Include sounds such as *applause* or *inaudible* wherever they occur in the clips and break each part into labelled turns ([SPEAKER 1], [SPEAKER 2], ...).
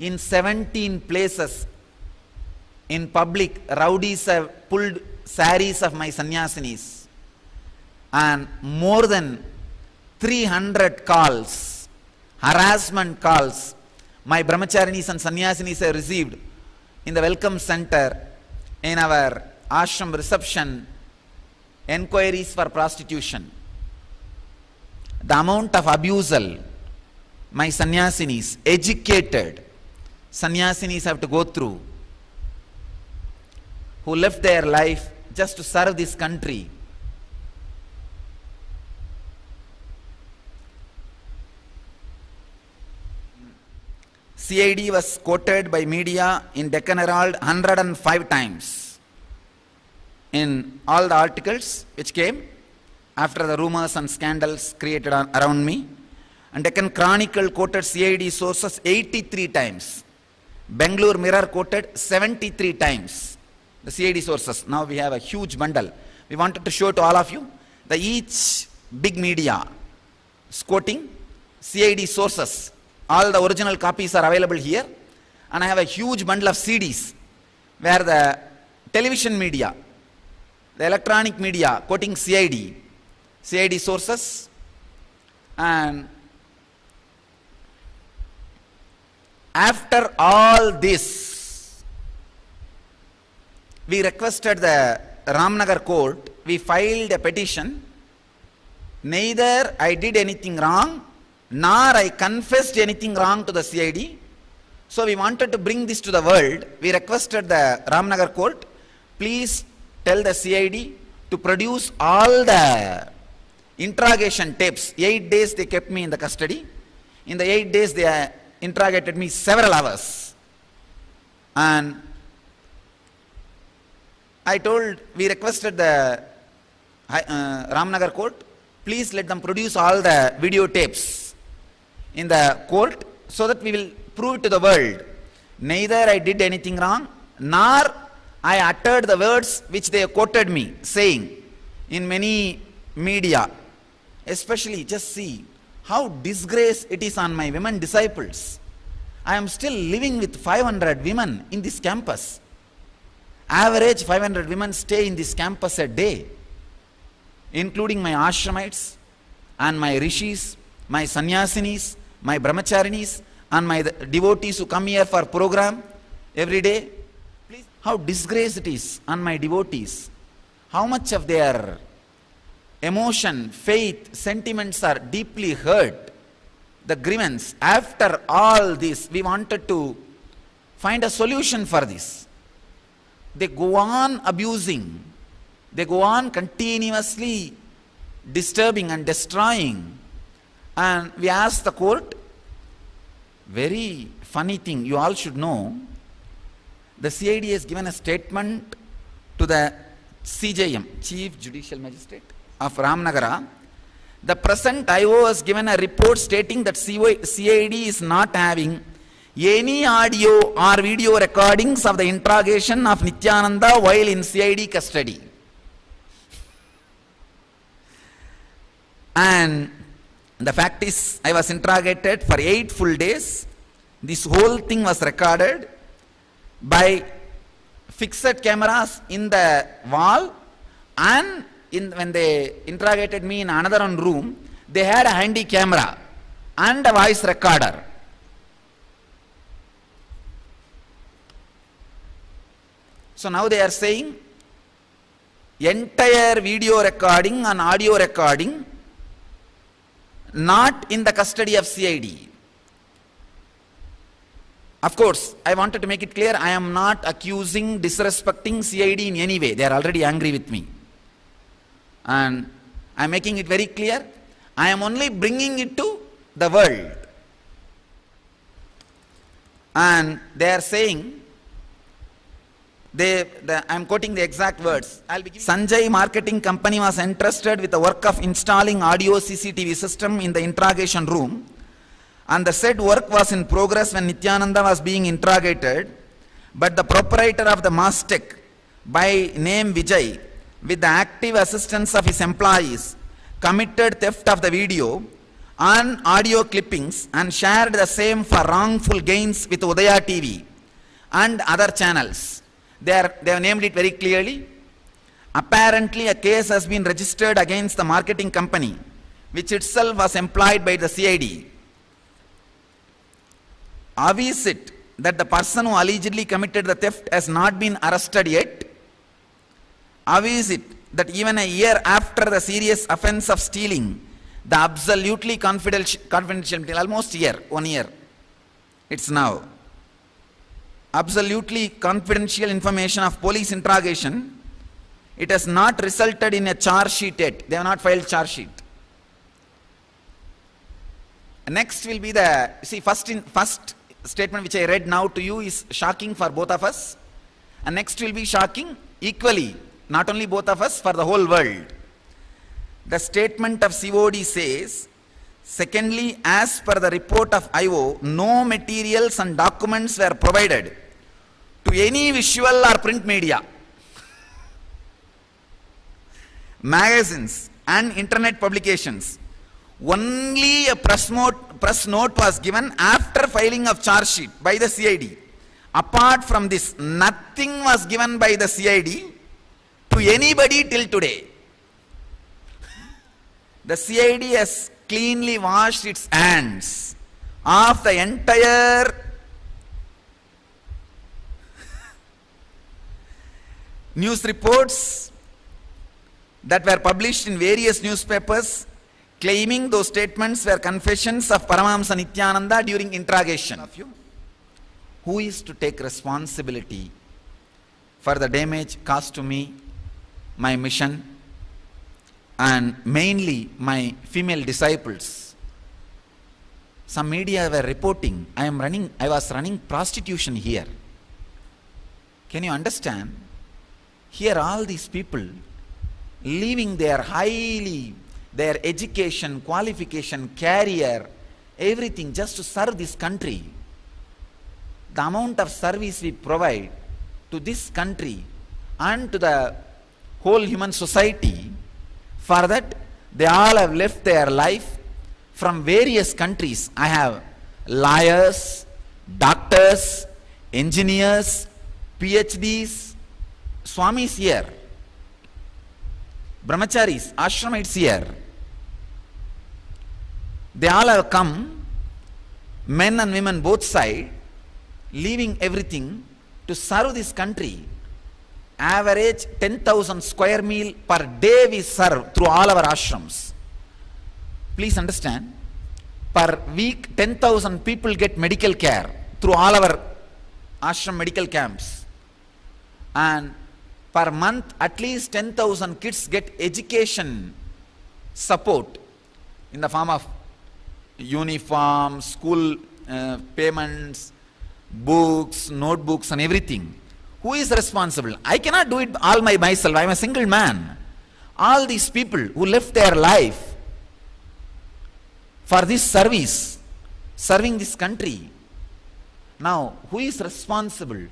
[SPEAKER 1] in 17 places in public, rowdies have pulled saris of my sannyasinis and more than 300 calls, harassment calls, my brahmacharinis and sannyasinis have received in the welcome center, in our ashram reception, enquiries for prostitution. The amount of abusal my sannyasinis, educated sannyasinis have to go through, who left their life just to serve this country. CID was quoted by media in Deccan Herald 105 times in all the articles which came after the rumors and scandals created around me. And Deccan Chronicle quoted CID sources 83 times. Bangalore Mirror quoted 73 times the CID sources. Now we have a huge bundle. We wanted to show to all of you the each big media is quoting CID sources. All the original copies are available here. And I have a huge bundle of CDs where the television media, the electronic media quoting CID, CID sources, and after all this, we requested the Ramnagar court, we filed a petition. Neither I did anything wrong, nor I confessed anything wrong to the CID. So we wanted to bring this to the world. We requested the Ramnagar court, please tell the CID to produce all the interrogation tapes. Eight days they kept me in the custody. In the eight days they interrogated me several hours. And I told, we requested the uh, Ramnagar court, please let them produce all the videotapes in the court so that we will prove to the world. Neither I did anything wrong, nor I uttered the words which they quoted me, saying in many media, especially just see how disgrace it is on my women disciples. I am still living with 500 women in this campus. Average 500 women stay in this campus a day, including my ashramites and my rishis, my sannyasinis, my brahmacharinis, and my devotees who come here for program every day. Please, how disgrace it is on my devotees. How much of their emotion, faith, sentiments are deeply hurt. The grievance. After all this, we wanted to find a solution for this. They go on abusing. They go on continuously disturbing and destroying. And we asked the court, very funny thing, you all should know, the CID has given a statement to the CJM, Chief Judicial Magistrate of Ramnagara. The present IO has given a report stating that CID is not having any audio or video recordings of the interrogation of Nityananda while in CID custody. And the fact is, I was interrogated for eight full days. This whole thing was recorded by fixed cameras in the wall and in, when they interrogated me in another room, they had a handy camera and a voice recorder. So now they are saying entire video recording and audio recording not in the custody of CID. Of course, I wanted to make it clear I am not accusing, disrespecting CID in any way. They are already angry with me. And I am making it very clear. I am only bringing it to the world. And they are saying, they, the, I am quoting the exact words. Sanjay Marketing Company was entrusted with the work of installing audio CCTV system in the interrogation room and the said work was in progress when Nityananda was being interrogated but the proprietor of the Mastec by name Vijay with the active assistance of his employees committed theft of the video on audio clippings and shared the same for wrongful gains with Udaya TV and other channels. They, are, they have named it very clearly. Apparently, a case has been registered against the marketing company, which itself was employed by the CID. How is it that the person who allegedly committed the theft has not been arrested yet? How is it that even a year after the serious offense of stealing, the absolutely confidential, confidential almost year, one year, it's now, absolutely confidential information of police interrogation, it has not resulted in a charge sheet yet. They have not filed charge sheet. Next will be the, see first in, first statement which I read now to you is shocking for both of us. And next will be shocking equally, not only both of us, for the whole world. The statement of CID says, secondly, as per the report of IO, no materials and documents were provided to any visual or print media, magazines and internet publications. Only a press note, press note was given after filing of charge sheet by the CID. Apart from this, nothing was given by the CID anybody till today. The CID has cleanly washed its hands of the entire news reports that were published in various newspapers claiming those statements were confessions of Paramahamsa Nityananda during interrogation of you. Who is to take responsibility for the damage caused to me, my mission, and mainly my female disciples? Some media were reporting, I am running, I was running prostitution here. Can you understand? Here all these people leaving their highly, their education, qualification, career, everything just to serve this country. The amount of service we provide to this country and to the whole human society, for that they all have left their life from various countries. I have lawyers, doctors, engineers, PhDs, Swamis here, brahmacharis, ashramites here. They all have come, men and women both side, leaving everything to serve this country. Average 10,000 square meal per day we serve through all our ashrams. Please understand, per week 10,000 people get medical care through all our ashram medical camps. And per month at least 10,000 kids get education support in the form of uniform, school uh, payments, books, notebooks and everything. Who is responsible? I cannot do it all by myself. I am a single man. All these people who left their life for this service, serving this country. Now, who is responsible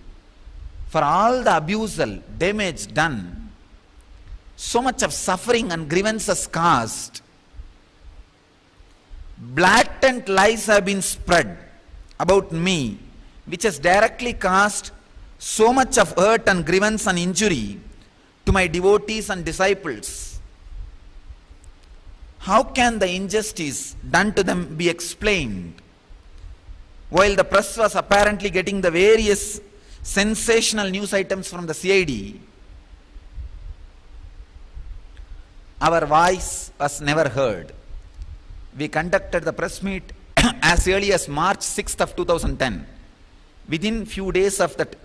[SPEAKER 1] for all the abusal, damage done? So much of suffering and grievances caused. Blatant lies have been spread about me, which has directly caused so much of hurt and grievance and injury to my devotees and disciples. How can the injustice done to them be explained? While the press was apparently getting the various sensational news items from the CID, our voice was never heard. We conducted the press meet *clears throat* as early as March 6th of 2010. Within few days of that,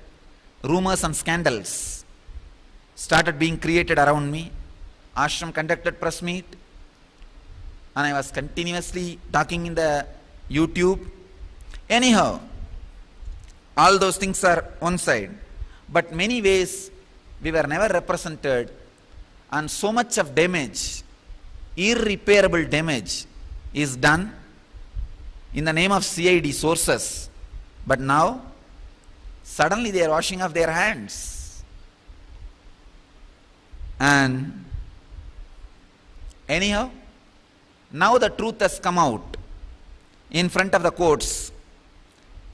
[SPEAKER 1] rumors and scandals started being created around me. Ashram conducted press meet and I was continuously talking in the YouTube. Anyhow, all those things are one side. But many ways we were never represented and so much of damage, irreparable damage is done in the name of CID sources. But now, suddenly they are washing off their hands. And anyhow, now the truth has come out. in front of the courts,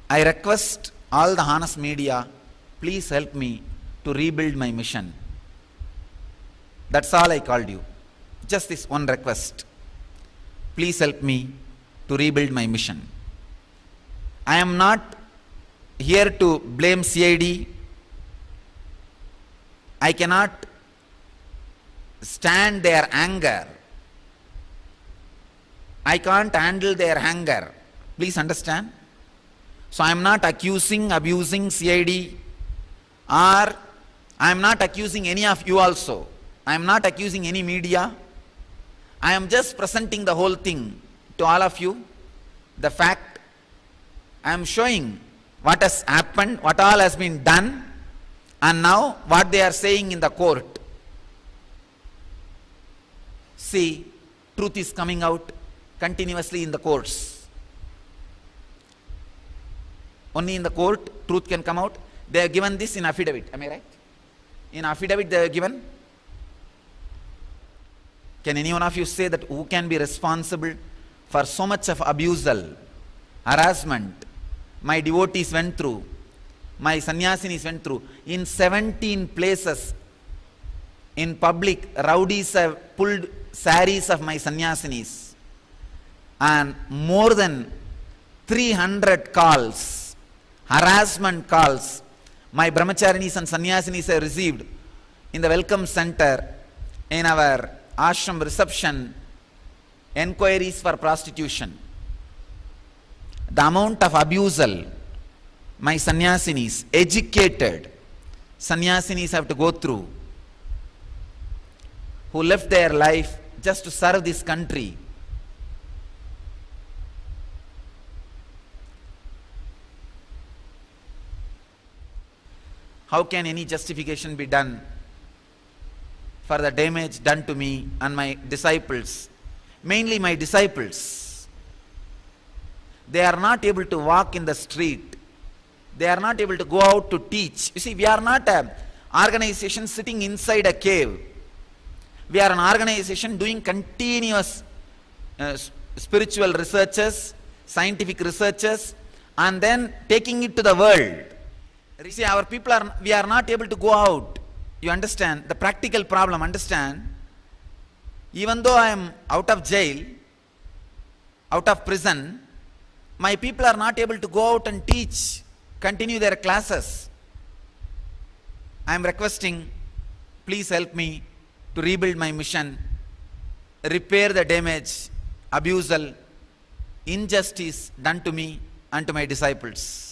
[SPEAKER 1] I request all the honest media, please help me to rebuild my mission. That's all I called you. Just this one request. Please help me to rebuild my mission. I am not here to blame CID. I cannot stand their anger. I can't handle their anger. Please understand. So I am not accusing, abusing CID or I am not accusing any of you also. I am not accusing any media. I am just presenting the whole thing to all of you. The fact I am showing what has happened, what all has been done, and now what they are saying in the court. See, truth is coming out continuously in the courts. Only in the court, truth can come out. They have given this in affidavit. Am I right? In affidavit, they have given. Can any one of you say that who can be responsible for so much of abusal, harassment, my devotees went through, my sannyasinis went through. In 17 places in public, rowdies have pulled saris of my sannyasinis and more than 300 calls, harassment calls, my brahmacharinis and sannyasinis have received in the welcome center in our ashram reception enquiries for prostitution. The amount of abusal my sannyasinis, educated sannyasinis have to go through, who left their life just to serve this country. How can any justification be done for the damage done to me and my disciples? Mainly my disciples. They are not able to walk in the street. They are not able to go out to teach. You see, we are not an organization sitting inside a cave. We are an organization doing continuous uh, spiritual researches, scientific researches, and then taking it to the world. You see, our people are, we are not able to go out. You understand? The practical problem, understand? Even though I am out of jail, out of prison, my people are not able to go out and teach, continue their classes. I am requesting, please help me to rebuild my mission, repair the damage, abusal, injustice done to me and to my disciples.